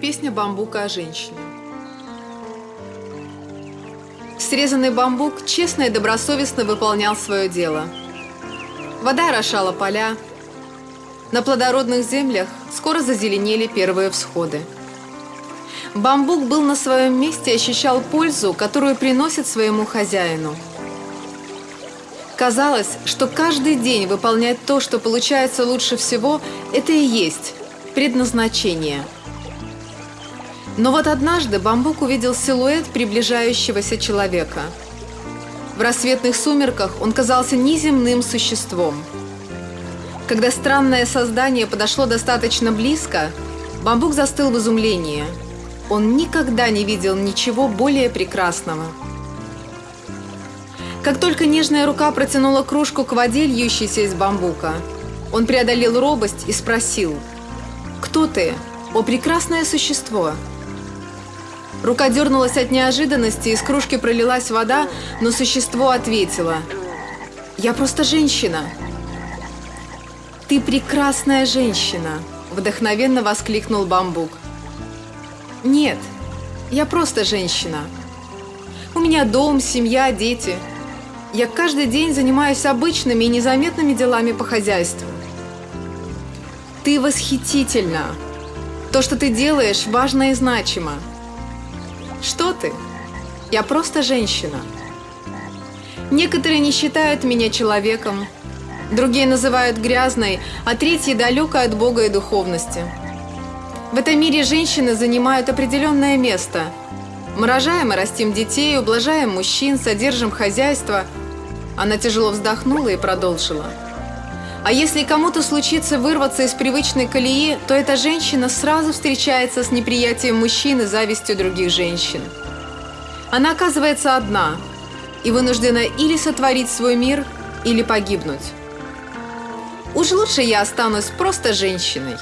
Песня бамбука о женщине. Срезанный бамбук честно и добросовестно выполнял свое дело. Вода орошала поля. На плодородных землях скоро зазеленели первые всходы. Бамбук был на своем месте и ощущал пользу, которую приносит своему хозяину. Казалось, что каждый день выполнять то, что получается лучше всего, это и есть предназначение – но вот однажды Бамбук увидел силуэт приближающегося человека. В рассветных сумерках он казался неземным существом. Когда странное создание подошло достаточно близко, Бамбук застыл в изумлении. Он никогда не видел ничего более прекрасного. Как только нежная рука протянула кружку к воде, льющейся из бамбука, он преодолел робость и спросил «Кто ты, о прекрасное существо?» Рука дернулась от неожиданности, из кружки пролилась вода, но существо ответило. «Я просто женщина». «Ты прекрасная женщина», – вдохновенно воскликнул Бамбук. «Нет, я просто женщина. У меня дом, семья, дети. Я каждый день занимаюсь обычными и незаметными делами по хозяйству. Ты восхитительна. То, что ты делаешь, важно и значимо. Что ты? Я просто женщина. Некоторые не считают меня человеком, другие называют грязной, а третьи далекой от Бога и духовности. В этом мире женщины занимают определенное место. Мы рожаем и растим детей, ублажаем мужчин, содержим хозяйство. Она тяжело вздохнула и продолжила. А если кому-то случится вырваться из привычной колеи, то эта женщина сразу встречается с неприятием мужчин и завистью других женщин. Она оказывается одна и вынуждена или сотворить свой мир, или погибнуть. Уж лучше я останусь просто женщиной.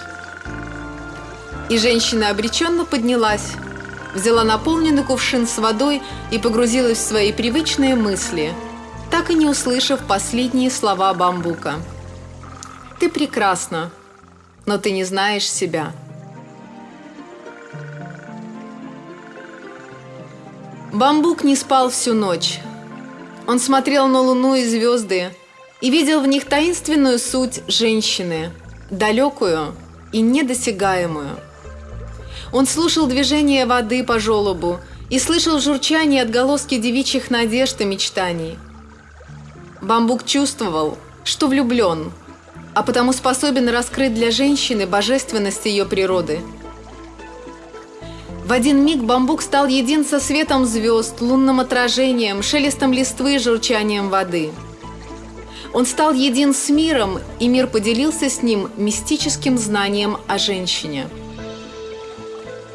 И женщина обреченно поднялась, взяла наполненный кувшин с водой и погрузилась в свои привычные мысли, так и не услышав последние слова бамбука. Ты прекрасна, но ты не знаешь себя. Бамбук не спал всю ночь. Он смотрел на луну и звезды и видел в них таинственную суть женщины, далекую и недосягаемую. Он слушал движение воды по желобу и слышал журчание отголоски девичьих надежд и мечтаний. Бамбук чувствовал, что влюблен – а потому способен раскрыть для женщины божественность ее природы. В один миг бамбук стал един со светом звезд, лунным отражением, шелестом листвы и журчанием воды. Он стал един с миром, и мир поделился с ним мистическим знанием о женщине.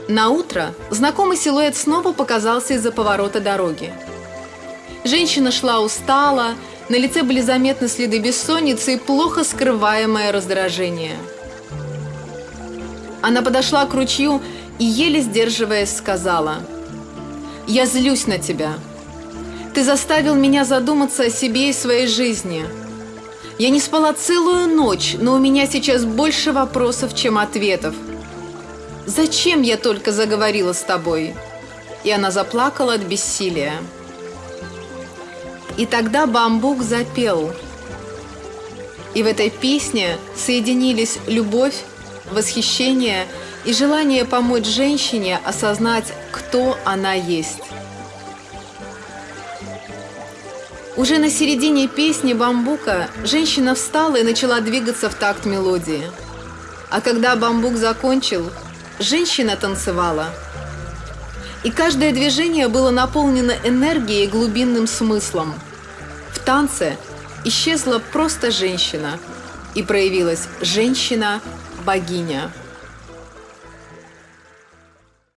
На утро знакомый силуэт снова показался из-за поворота дороги. Женщина шла устало, на лице были заметны следы бессонницы и плохо скрываемое раздражение. Она подошла к ручью и, еле сдерживаясь, сказала, «Я злюсь на тебя. Ты заставил меня задуматься о себе и своей жизни. Я не спала целую ночь, но у меня сейчас больше вопросов, чем ответов. Зачем я только заговорила с тобой?» И она заплакала от бессилия. И тогда бамбук запел. И в этой песне соединились любовь, восхищение и желание помочь женщине осознать, кто она есть. Уже на середине песни бамбука женщина встала и начала двигаться в такт мелодии. А когда бамбук закончил, женщина танцевала – и каждое движение было наполнено энергией и глубинным смыслом. В танце исчезла просто женщина, и проявилась женщина-богиня.